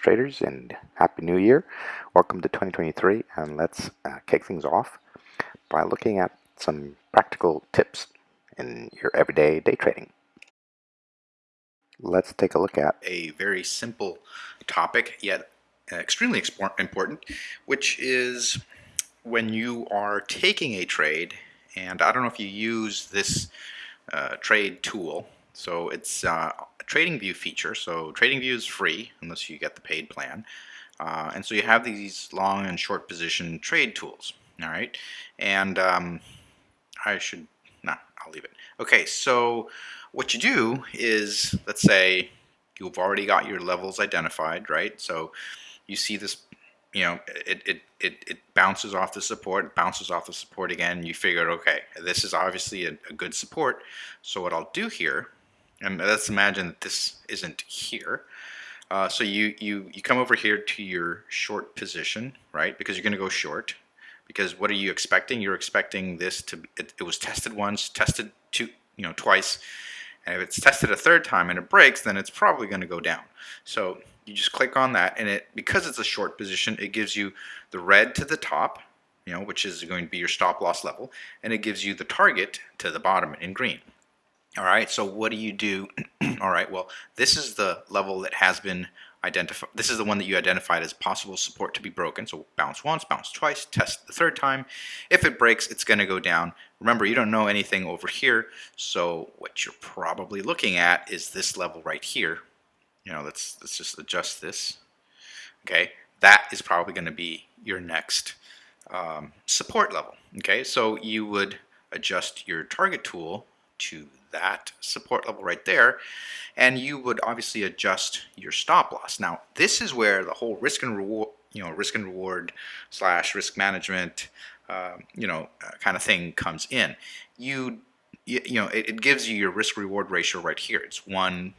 traders and Happy New Year. Welcome to 2023 and let's uh, kick things off by looking at some practical tips in your everyday day trading. Let's take a look at a very simple topic yet extremely important which is when you are taking a trade and I don't know if you use this uh, trade tool so it's uh, a TradingView feature. So TradingView is free unless you get the paid plan. Uh, and so you have these long and short position trade tools. All right. And um, I should, nah, I'll leave it. Okay. So what you do is, let's say you've already got your levels identified, right? So you see this, you know, it, it, it, it bounces off the support, bounces off the support again. You figure, okay, this is obviously a, a good support. So what I'll do here and let's imagine that this isn't here. Uh, so you, you, you come over here to your short position, right? Because you're going to go short. Because what are you expecting? You're expecting this to, it, it was tested once, tested two, you know, twice. And if it's tested a third time and it breaks, then it's probably going to go down. So you just click on that and it, because it's a short position, it gives you the red to the top, you know, which is going to be your stop loss level, and it gives you the target to the bottom in green. All right, so what do you do? All right, well, this is the level that has been identified. This is the one that you identified as possible support to be broken. So bounce once, bounce twice, test the third time. If it breaks, it's going to go down. Remember, you don't know anything over here. So what you're probably looking at is this level right here. You know, let's, let's just adjust this. Okay, that is probably going to be your next um, support level. Okay, so you would adjust your target tool to that support level right there and you would obviously adjust your stop loss. Now this is where the whole risk and reward you know risk and reward slash risk management uh, you know uh, kind of thing comes in. You you, you know it, it, gives you your risk reward ratio right here. It's one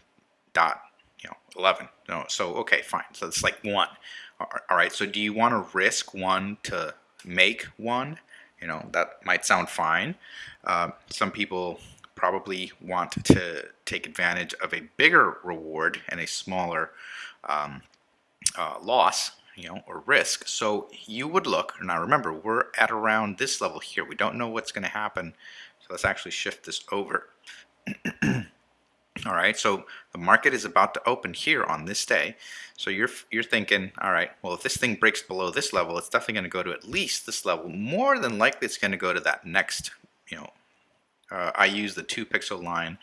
dot you know 11. No, so okay fine. So it's like one. All right. So do you want to risk one to make one? You know that might sound fine. Uh, some people probably want to take advantage of a bigger reward and a smaller um, uh, loss you know, or risk. So you would look, now remember, we're at around this level here. We don't know what's going to happen. So let's actually shift this over. all right, so the market is about to open here on this day. So you're, you're thinking, all right, well, if this thing breaks below this level, it's definitely going to go to at least this level. More than likely, it's going to go to that next, you know, uh, I use the two pixel line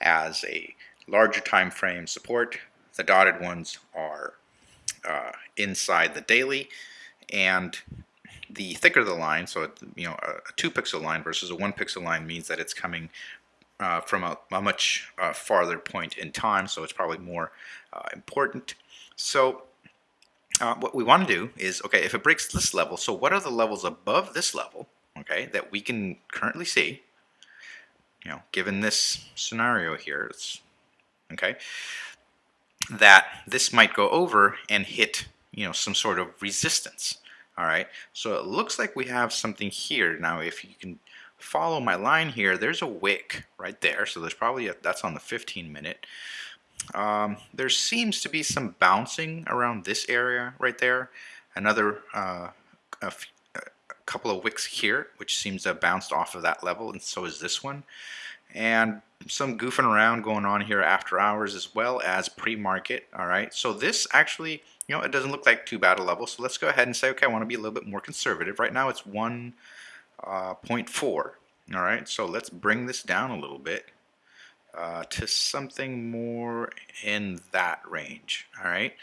as a larger time frame support. The dotted ones are uh, inside the daily and the thicker the line, so you know a, two pixel line versus a one pixel line means that it's coming uh, from a, a much uh, farther point in time, so it's probably more uh, important. So uh, what we want to do is, okay, if it breaks this level, so what are the levels above this level, okay, that we can currently see, you know, given this scenario here, it's, okay, that this might go over and hit, you know, some sort of resistance. All right, so it looks like we have something here. Now, if you can follow my line here, there's a wick right there. So there's probably, a, that's on the 15 minute. Um, there seems to be some bouncing around this area right there. Another uh, couple of wicks here, which seems to have bounced off of that level, and so is this one. And some goofing around going on here after hours as well as pre-market. All right, so this actually, you know, it doesn't look like too bad a level. So let's go ahead and say, okay, I want to be a little bit more conservative. Right now it's 1.4. Uh, all right, so let's bring this down a little bit uh, to something more in that range. All right,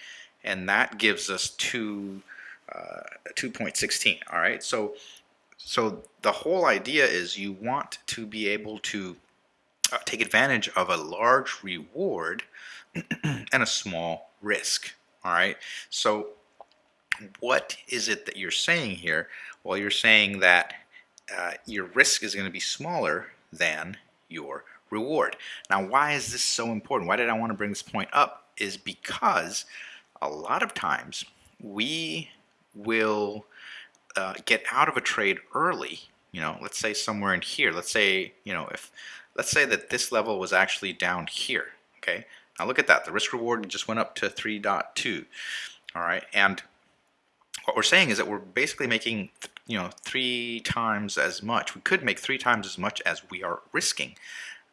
and that gives us two uh, 2.16 all right? So so the whole idea is you want to be able to uh, take advantage of a large reward and a small risk all right? So what is it that you're saying here? Well you're saying that uh, your risk is going to be smaller than your reward. Now why is this so important? Why did I want to bring this point up? Is because a lot of times we will uh, get out of a trade early, you know, let's say somewhere in here, let's say, you know, if, let's say that this level was actually down here, okay? Now look at that. The risk reward just went up to 3.2. All right. And what we're saying is that we're basically making, you know, three times as much. We could make three times as much as we are risking.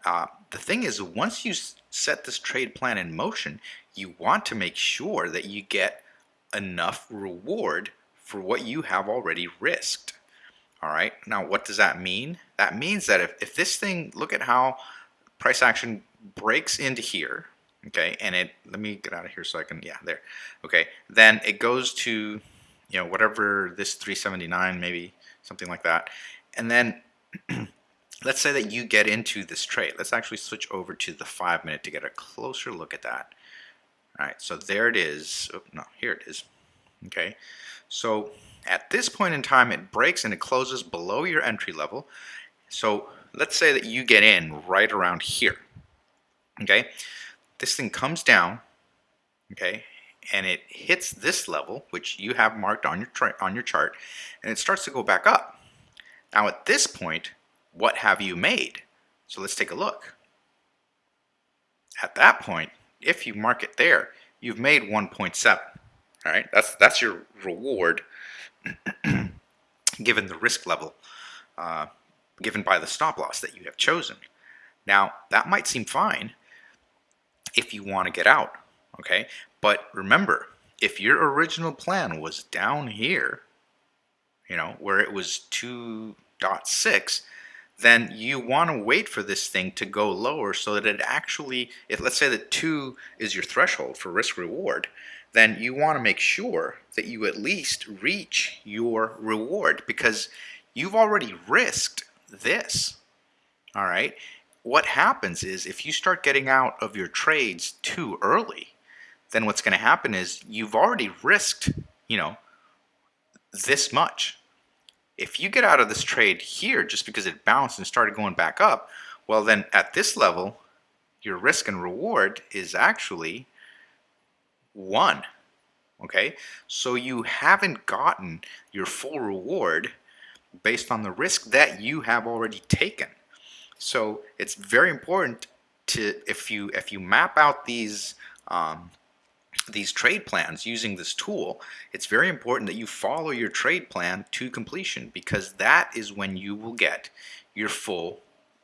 Uh, the thing is, once you set this trade plan in motion, you want to make sure that you get enough reward for what you have already risked. All right, now what does that mean? That means that if, if this thing, look at how price action breaks into here, okay, and it, let me get out of here so I can, yeah, there, okay, then it goes to, you know, whatever this 379, maybe something like that, and then let's say that you get into this trade. Let's actually switch over to the five minute to get a closer look at that. Right, so there it is. Oh, no, here it is. Okay, so at this point in time, it breaks and it closes below your entry level. So let's say that you get in right around here. Okay, this thing comes down. Okay, and it hits this level, which you have marked on your on your chart, and it starts to go back up. Now at this point, what have you made? So let's take a look. At that point, if you mark it there, you've made 1.7. All right, that's that's your reward given the risk level uh, given by the stop loss that you have chosen. Now that might seem fine if you want to get out, okay? But remember, if your original plan was down here, you know, where it was 2.6, then you want to wait for this thing to go lower so that it actually, if let's say that 2 is your threshold for risk reward, then you want to make sure that you at least reach your reward because you've already risked this. All right. What happens is if you start getting out of your trades too early, then what's going to happen is you've already risked, you know, this much. If you get out of this trade here just because it bounced and started going back up, well then at this level, your risk and reward is actually one. Okay, so you haven't gotten your full reward based on the risk that you have already taken. So it's very important to if you if you map out these um, these trade plans using this tool, it's very important that you follow your trade plan to completion because that is when you will get your full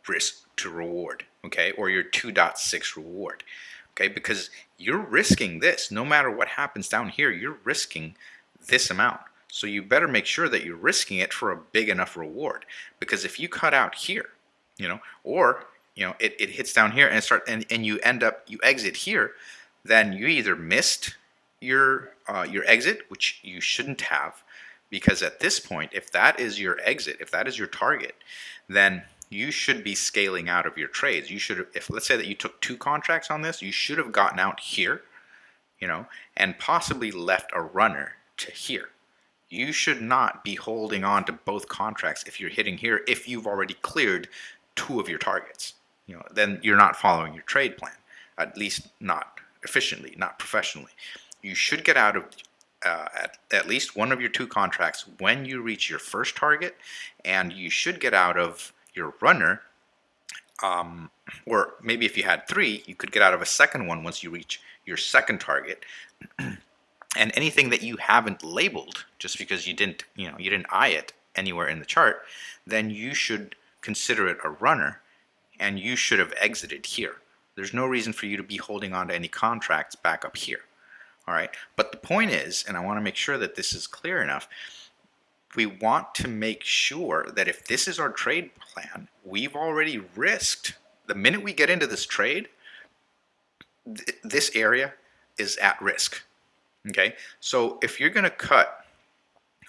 risk to reward, okay, or your 2.6 reward okay? Because you're risking this. No matter what happens down here, you're risking this amount. So you better make sure that you're risking it for a big enough reward. Because if you cut out here, you know, or you know, it, it hits down here and start and, and you end up you exit here, then you either missed your uh, your exit, which you shouldn't have, because at this point, if that is your exit, if that is your target, then you should be scaling out of your trades. You should, if let's say that you took two contracts on this, you should have gotten out here, you know, and possibly left a runner to here. You should not be holding on to both contracts if you're hitting here if you've already cleared two of your targets. You know, then you're not following your trade plan, at least not efficiently, not professionally. You should get out of uh, at, at least one of your two contracts when you reach your first target, and you should get out of your runner, um, or maybe if you had three, you could get out of a second one once you reach your second target. and anything that you haven't labeled, just because you didn't, you know, you didn't eye it anywhere in the chart, then you should consider it a runner, and you should have exited here. There's no reason for you to be holding on to any contracts back up here. All right, but the point is, and I want to make sure that this is clear enough, we want to make sure that if this is our trade plan, we've already risked, the minute we get into this trade, th this area is at risk. Okay, so if you're going to cut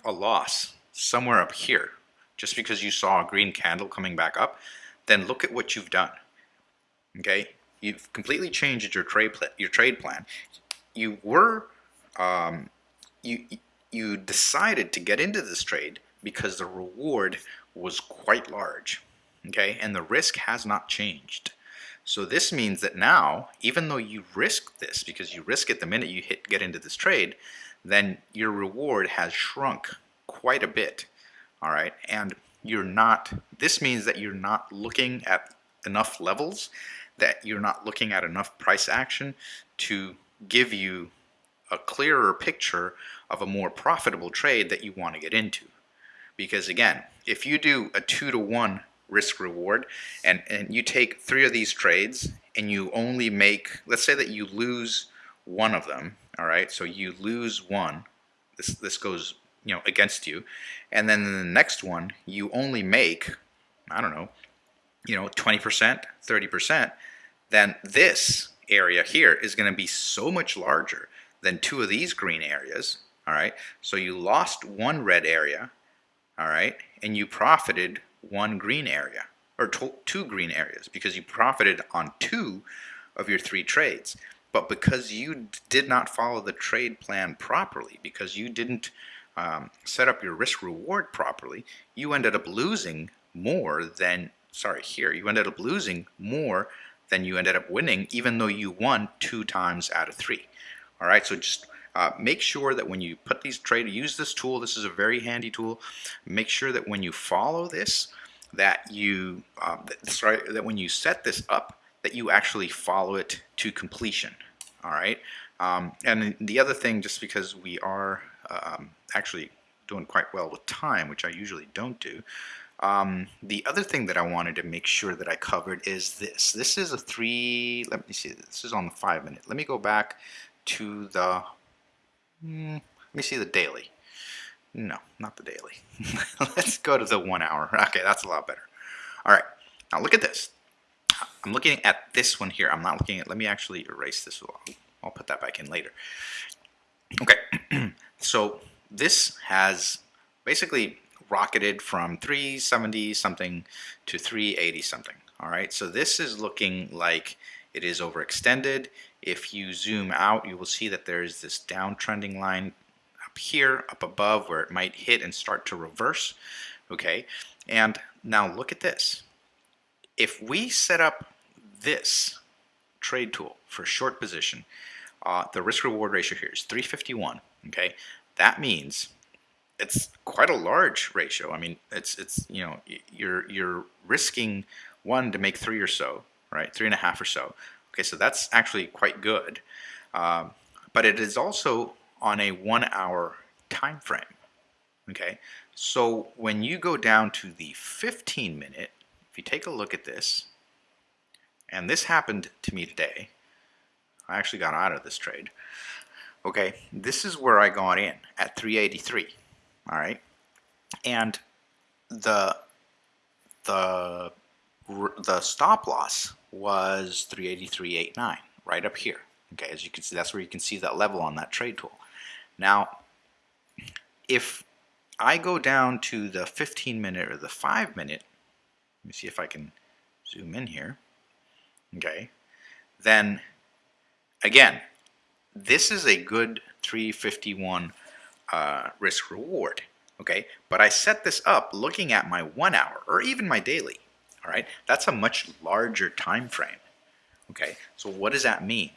a loss somewhere up here, just because you saw a green candle coming back up, then look at what you've done. Okay, you've completely changed your trade plan. Your trade plan. You were um, you you decided to get into this trade because the reward was quite large, okay? And the risk has not changed. So this means that now, even though you risk this, because you risk it the minute you hit get into this trade, then your reward has shrunk quite a bit, all right? And you're not, this means that you're not looking at enough levels that you're not looking at enough price action to give you a clearer picture of a more profitable trade that you want to get into. Because again, if you do a two to one risk reward and, and you take three of these trades and you only make, let's say that you lose one of them, all right, so you lose one, this, this goes you know against you, and then the next one you only make, I don't know, you know, 20%, 30%, then this area here is going to be so much larger than two of these green areas, all right? So you lost one red area, all right, and you profited one green area, or two green areas, because you profited on two of your three trades. But because you did not follow the trade plan properly, because you didn't um, set up your risk reward properly, you ended up losing more than, sorry, here, you ended up losing more than you ended up winning, even though you won two times out of three. All right, so just uh, make sure that when you put these trade, use this tool. This is a very handy tool. Make sure that when you follow this, that you, uh, that, sorry, that when you set this up, that you actually follow it to completion. All right. Um, and the other thing, just because we are um, actually doing quite well with time, which I usually don't do, um, the other thing that I wanted to make sure that I covered is this. This is a three, let me see, this is on the five minute. Let me go back to the, mm, let me see the daily. No, not the daily. Let's go to the one hour. Okay, that's a lot better. All right, now look at this. I'm looking at this one here. I'm not looking at, let me actually erase this. I'll put that back in later. Okay, so this has basically rocketed from 370 something to 380 something. All right, so this is looking like it is overextended. If you zoom out, you will see that there is this downtrending line up here, up above, where it might hit and start to reverse. Okay, and now look at this. If we set up this trade tool for short position, uh, the risk reward ratio here is 351. Okay, that means it's quite a large ratio. I mean, it's it's you know you're you're risking one to make three or so, right? Three and a half or so. Okay, so that's actually quite good. Um, but it is also on a one hour time frame. Okay, so when you go down to the 15 minute, if you take a look at this, and this happened to me today, I actually got out of this trade. Okay, this is where I got in at 383. All right, and the the the stop loss was 383.89 right up here. Okay, as you can see, that's where you can see that level on that trade tool. Now, if I go down to the 15 minute or the 5 minute, let me see if I can zoom in here, okay, then again, this is a good 351 uh, risk reward, okay, but I set this up looking at my one hour or even my daily, all right, that's a much larger time frame. Okay, so what does that mean?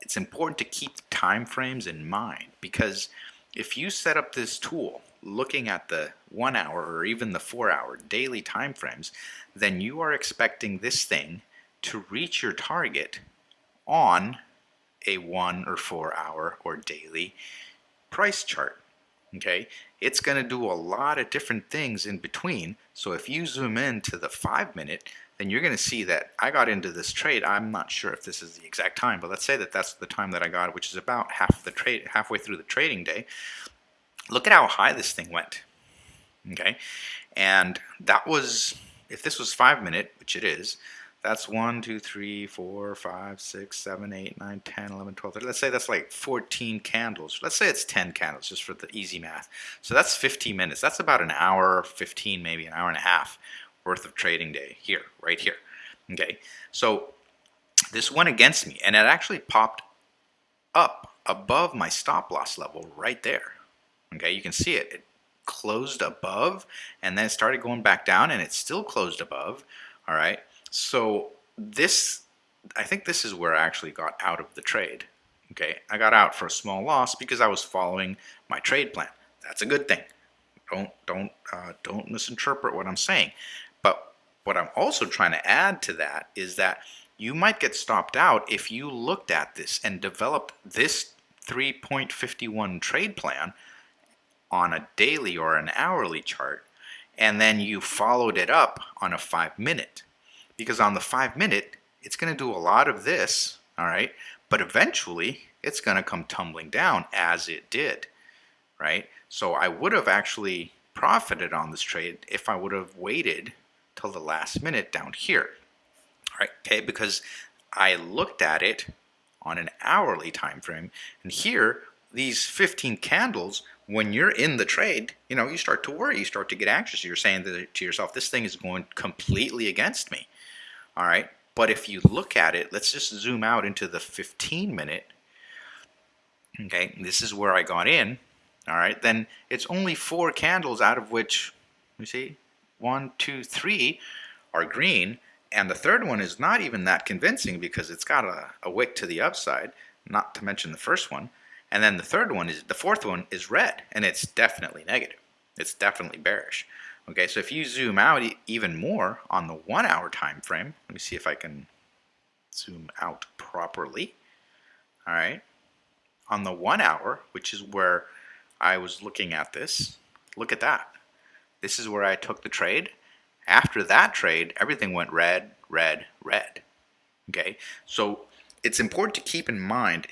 It's important to keep time frames in mind because if you set up this tool looking at the one hour or even the four hour daily time frames, then you are expecting this thing to reach your target on a one or four hour or daily price chart okay? It's going to do a lot of different things in between. So if you zoom in to the five minute then you're going to see that I got into this trade. I'm not sure if this is the exact time but let's say that that's the time that I got which is about half the trade halfway through the trading day. Look at how high this thing went okay? And that was if this was five minute which it is that's 1, 2, 3, 4, 5, 6, 7, 8, 9, 10, 11, 12, 13. Let's say that's like 14 candles. Let's say it's 10 candles just for the easy math. So that's 15 minutes. That's about an hour, 15, maybe an hour and a half worth of trading day here, right here. Okay, so this went against me and it actually popped up above my stop loss level right there. Okay, you can see it. It closed above and then started going back down and it still closed above. All right. So this, I think this is where I actually got out of the trade. Okay, I got out for a small loss because I was following my trade plan. That's a good thing. Don't don't uh, don't misinterpret what I'm saying. But what I'm also trying to add to that is that you might get stopped out if you looked at this and developed this 3.51 trade plan on a daily or an hourly chart and then you followed it up on a five minute because on the five minute it's going to do a lot of this all right? But eventually it's going to come tumbling down as it did right? So I would have actually profited on this trade if I would have waited till the last minute down here right? Okay because I looked at it on an hourly time frame and here these 15 candles when you're in the trade you know you start to worry you start to get anxious. You're saying to yourself this thing is going completely against me all right but if you look at it let's just zoom out into the 15 minute okay this is where I got in all right then it's only four candles out of which you see one two three are green and the third one is not even that convincing because it's got a, a wick to the upside, not to mention the first one. And then the third one is, the fourth one is red, and it's definitely negative. It's definitely bearish. Okay, so if you zoom out e even more on the one hour time frame, let me see if I can zoom out properly. All right, on the one hour, which is where I was looking at this, look at that. This is where I took the trade after that trade, everything went red, red, red. Okay, so it's important to keep in mind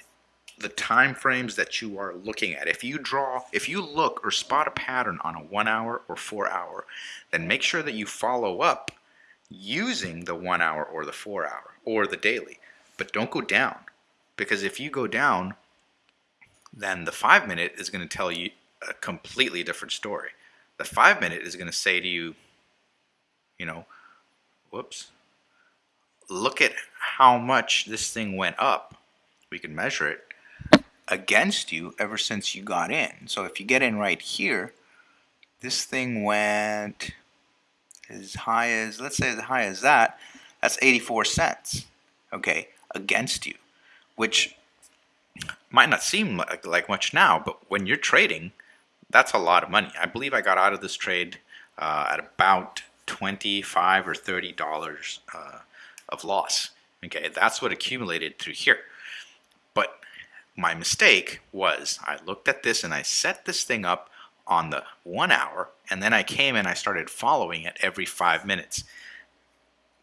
the time frames that you are looking at. If you draw, if you look or spot a pattern on a one hour or four hour, then make sure that you follow up using the one hour or the four hour or the daily. But don't go down because if you go down, then the five minute is going to tell you a completely different story. The five minute is going to say to you, you know, whoops, look at how much this thing went up. We can measure it against you ever since you got in. So if you get in right here, this thing went as high as, let's say as high as that, that's 84 cents, okay, against you, which might not seem like, like much now, but when you're trading, that's a lot of money. I believe I got out of this trade uh, at about 25 or 30 dollars uh, of loss okay that's what accumulated through here my mistake was I looked at this and I set this thing up on the one hour and then I came and I started following it every five minutes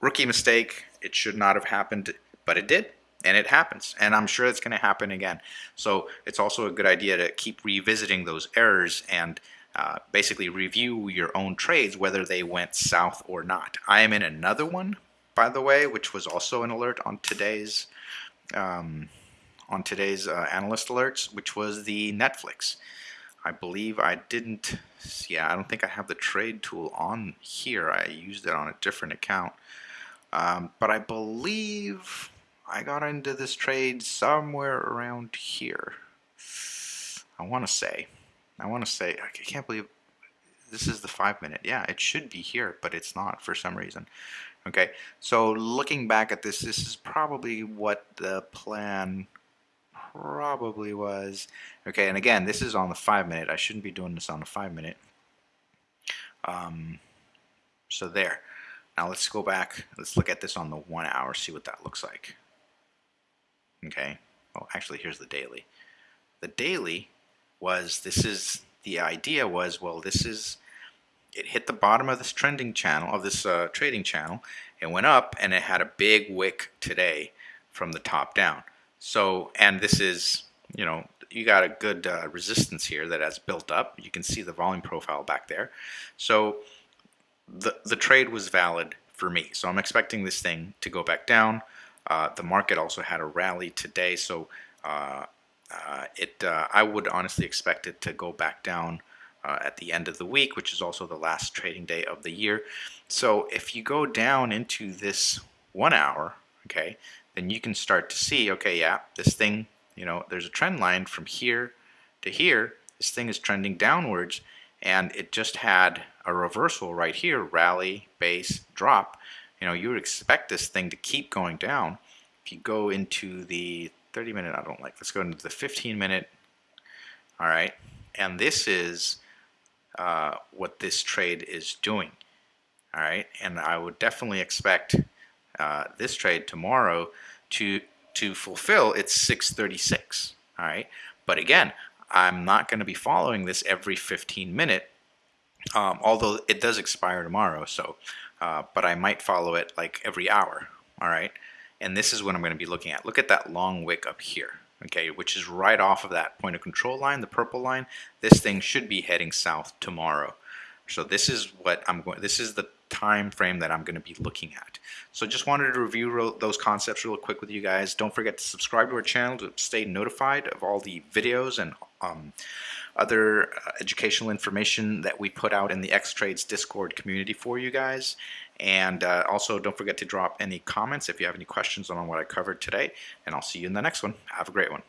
rookie mistake it should not have happened but it did and it happens and I'm sure it's going to happen again so it's also a good idea to keep revisiting those errors and uh, basically review your own trades whether they went south or not. I am in another one, by the way, which was also an alert on today's um, on today's uh, analyst alerts, which was the Netflix. I believe I didn't, yeah, I don't think I have the trade tool on here. I used it on a different account. Um, but I believe I got into this trade somewhere around here. I want to say. I want to say, I can't believe this is the five minute. Yeah, it should be here, but it's not for some reason. Okay, so looking back at this, this is probably what the plan probably was. Okay, and again, this is on the five minute. I shouldn't be doing this on the five minute. Um, so there. Now let's go back. Let's look at this on the one hour, see what that looks like. Okay. Oh, actually, here's the daily. The daily was this is the idea was well this is it hit the bottom of this trending channel of this uh, trading channel it went up and it had a big wick today from the top down so and this is you know you got a good uh, resistance here that has built up. You can see the volume profile back there. So the the trade was valid for me. So I'm expecting this thing to go back down. Uh, the market also had a rally today. So uh, uh, it uh, I would honestly expect it to go back down uh, at the end of the week, which is also the last trading day of the year. So if you go down into this one hour, okay, then you can start to see, okay, yeah, this thing, you know, there's a trend line from here to here. This thing is trending downwards, and it just had a reversal right here, rally, base, drop. You know, you would expect this thing to keep going down. If you go into the 30 minute I don't like. Let's go into the 15 minute. All right. And this is uh, what this trade is doing. All right. And I would definitely expect uh, this trade tomorrow to to fulfill it's 636 all right? But again I'm not going to be following this every 15 minute um, although it does expire tomorrow so uh, but I might follow it like every hour all right? And this is what I'm going to be looking at. Look at that long wick up here okay which is right off of that point of control line the purple line. This thing should be heading south tomorrow. So this is what I'm going this is the time frame that I'm going to be looking at. So just wanted to review those concepts real quick with you guys. Don't forget to subscribe to our channel to stay notified of all the videos and um, other uh, educational information that we put out in the X-Trades Discord community for you guys. And uh, also don't forget to drop any comments if you have any questions on what I covered today. And I'll see you in the next one. Have a great one.